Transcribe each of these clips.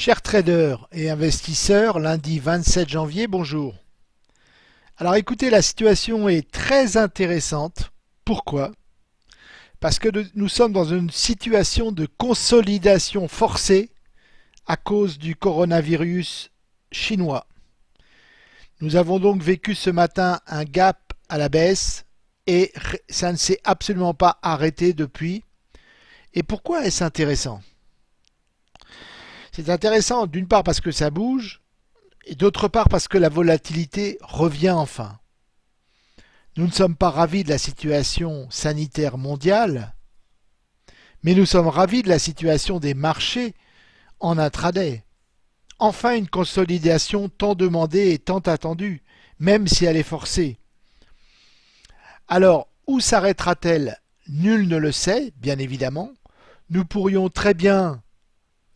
Chers traders et investisseurs, lundi 27 janvier, bonjour. Alors écoutez, la situation est très intéressante. Pourquoi? Parce que nous sommes dans une situation de consolidation forcée à cause du coronavirus chinois. Nous avons donc vécu ce matin un gap à la baisse et ça ne s'est absolument pas arrêté depuis. Et pourquoi est-ce intéressant? C'est intéressant d'une part parce que ça bouge et d'autre part parce que la volatilité revient enfin. Nous ne sommes pas ravis de la situation sanitaire mondiale, mais nous sommes ravis de la situation des marchés en intraday. Enfin une consolidation tant demandée et tant attendue, même si elle est forcée. Alors, où s'arrêtera-t-elle? Nul ne le sait, bien évidemment. Nous pourrions très bien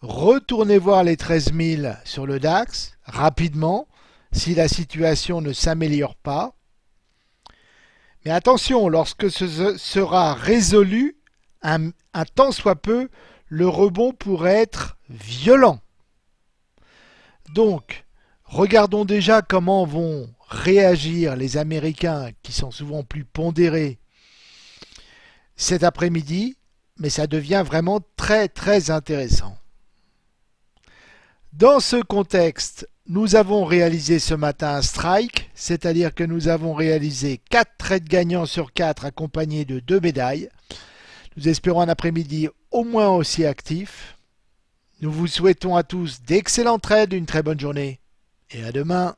Retournez voir les 13 000 sur le DAX rapidement si la situation ne s'améliore pas. Mais attention, lorsque ce sera résolu, un, tant soit peu, le rebond pourrait être violent. Donc, regardons déjà comment vont réagir les Américains qui sont souvent plus pondérés cet après-midi, mais ça devient vraiment très très intéressant. Dans ce contexte, nous avons réalisé ce matin un strike, c'est-à-dire que nous avons réalisé 4 trades gagnants sur 4 accompagnés de 2 médailles. Nous espérons un après-midi au moins aussi actif. Nous vous souhaitons à tous d'excellents trades, une très bonne journée et à demain.